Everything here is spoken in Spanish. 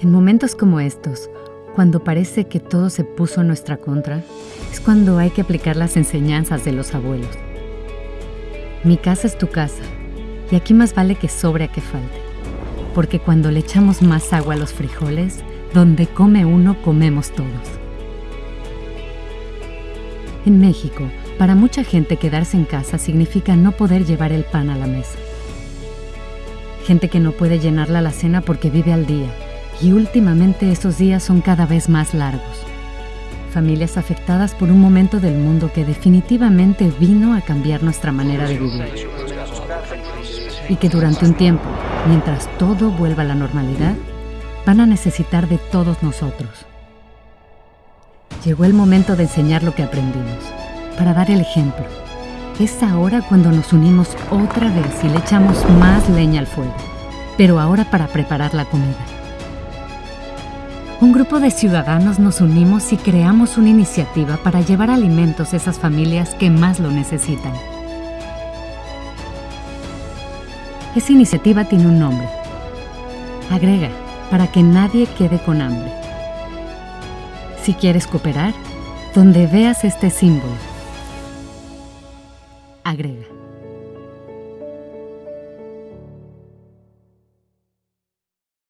En momentos como estos, cuando parece que todo se puso en nuestra contra, es cuando hay que aplicar las enseñanzas de los abuelos. Mi casa es tu casa, y aquí más vale que sobre a que falte, porque cuando le echamos más agua a los frijoles, donde come uno comemos todos. En México, para mucha gente quedarse en casa significa no poder llevar el pan a la mesa. Gente que no puede llenar la alacena porque vive al día, y últimamente esos días son cada vez más largos. Familias afectadas por un momento del mundo que definitivamente vino a cambiar nuestra manera de vivir. Y que durante un tiempo, mientras todo vuelva a la normalidad, van a necesitar de todos nosotros. Llegó el momento de enseñar lo que aprendimos, para dar el ejemplo. Es ahora cuando nos unimos otra vez y le echamos más leña al fuego, pero ahora para preparar la comida. Un grupo de ciudadanos nos unimos y creamos una iniciativa para llevar alimentos a esas familias que más lo necesitan. Esa iniciativa tiene un nombre. Agrega, para que nadie quede con hambre. Si quieres cooperar, donde veas este símbolo, agrega.